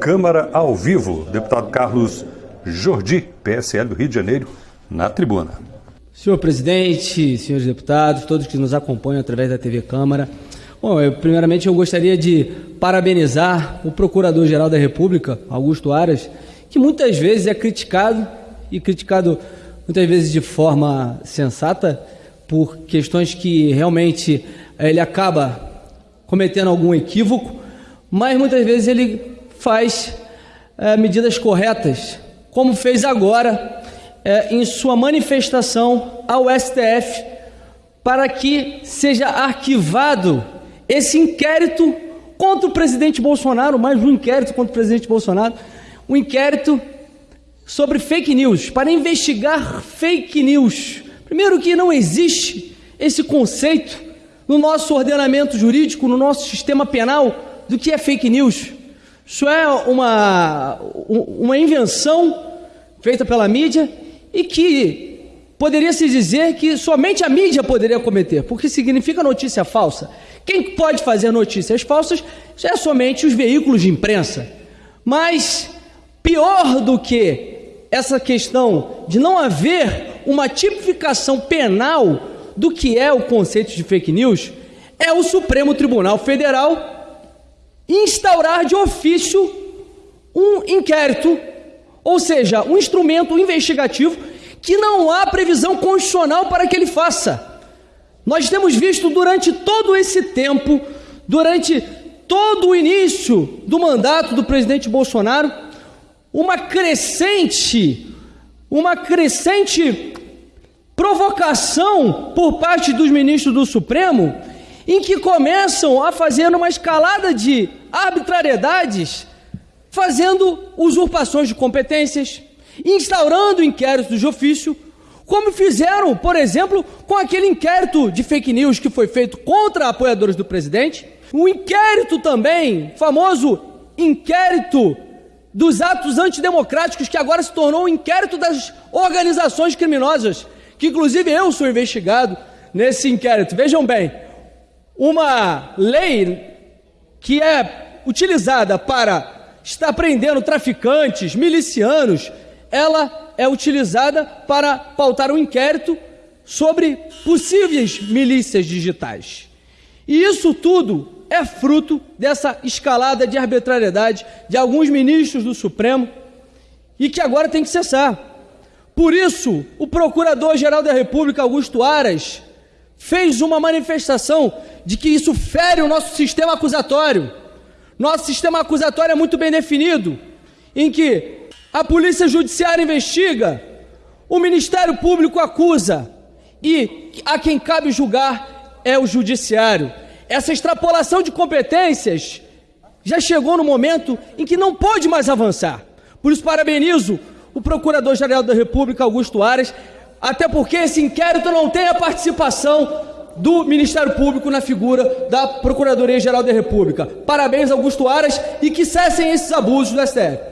Câmara ao vivo. Deputado Carlos Jordi, PSL do Rio de Janeiro, na tribuna. Senhor presidente, senhores deputados, todos que nos acompanham através da TV Câmara. Bom, eu, primeiramente eu gostaria de parabenizar o Procurador-Geral da República, Augusto Aras, que muitas vezes é criticado e criticado muitas vezes de forma sensata por questões que realmente ele acaba cometendo algum equívoco, mas muitas vezes ele faz é, medidas corretas, como fez agora é, em sua manifestação ao STF para que seja arquivado esse inquérito contra o presidente Bolsonaro, mais um inquérito contra o presidente Bolsonaro, um inquérito sobre fake news, para investigar fake news. Primeiro que não existe esse conceito no nosso ordenamento jurídico, no nosso sistema penal, do que é fake news. Isso é uma, uma invenção feita pela mídia e que poderia se dizer que somente a mídia poderia cometer, porque significa notícia falsa. Quem pode fazer notícias falsas é somente os veículos de imprensa. Mas pior do que essa questão de não haver uma tipificação penal do que é o conceito de fake news é o Supremo Tribunal Federal instaurar de ofício um inquérito ou seja, um instrumento investigativo que não há previsão constitucional para que ele faça. Nós temos visto durante todo esse tempo, durante todo o início do mandato do presidente Bolsonaro, uma crescente, uma crescente provocação por parte dos ministros do Supremo, em que começam a fazer uma escalada de arbitrariedades fazendo usurpações de competências, instaurando inquéritos de ofício, como fizeram, por exemplo, com aquele inquérito de fake news que foi feito contra apoiadores do presidente, o inquérito também, famoso inquérito dos atos antidemocráticos, que agora se tornou o inquérito das organizações criminosas, que inclusive eu sou investigado nesse inquérito. Vejam bem, uma lei que é utilizada para está prendendo traficantes, milicianos, ela é utilizada para pautar um inquérito sobre possíveis milícias digitais. E isso tudo é fruto dessa escalada de arbitrariedade de alguns ministros do Supremo e que agora tem que cessar. Por isso, o Procurador-Geral da República, Augusto Aras, fez uma manifestação de que isso fere o nosso sistema acusatório nosso sistema acusatório é muito bem definido, em que a Polícia Judiciária investiga, o Ministério Público acusa e a quem cabe julgar é o Judiciário. Essa extrapolação de competências já chegou no momento em que não pode mais avançar. Por isso, parabenizo o Procurador-Geral da República, Augusto Aras, até porque esse inquérito não tem a participação do Ministério Público na figura da Procuradoria-Geral da República. Parabéns, Augusto Aras, e que cessem esses abusos do STF.